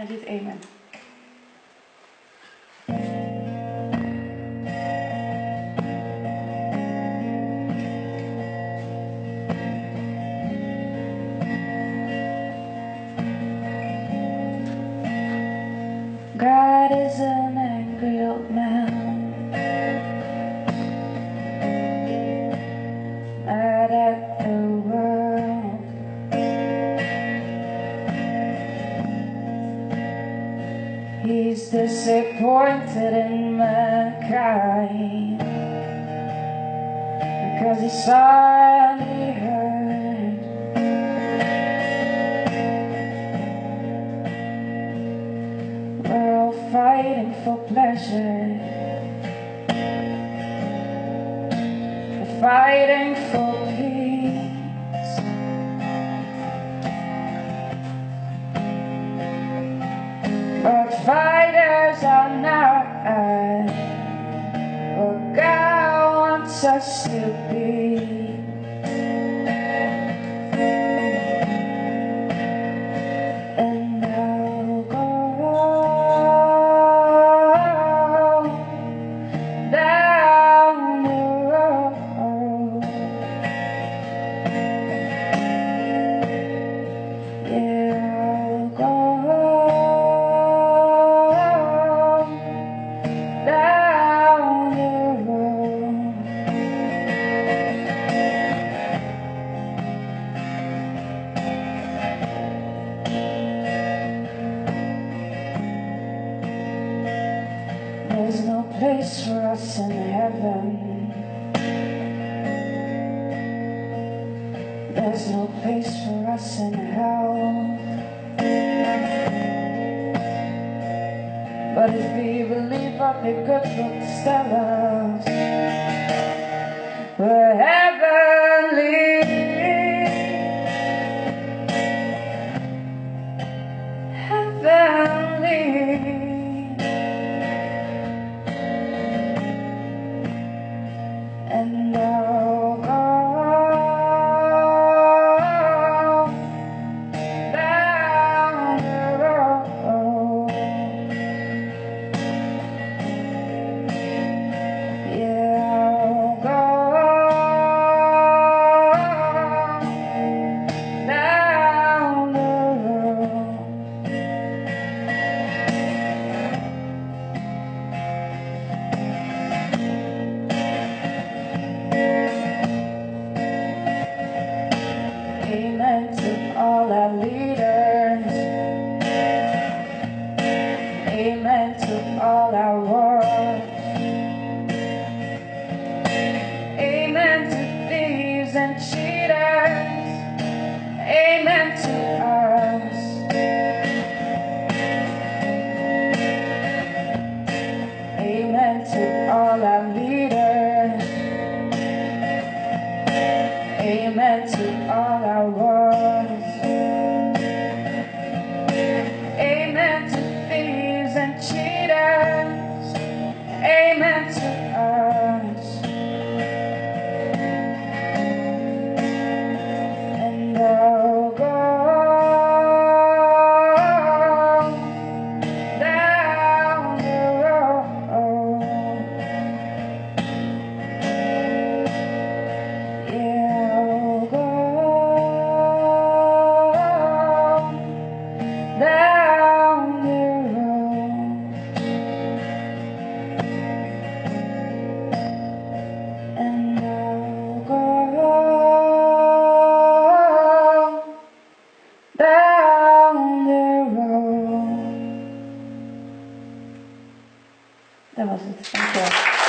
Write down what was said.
Amen. God is an angry old man. He's disappointed in mankind because he saw and he heard. We're all fighting for pleasure. We're fighting for Fighters are not what God wants us to be. Place for us in heaven. There's no place for us in hell. But if we believe what the good books tell us, we're all I wars. Temos. Dziękuję.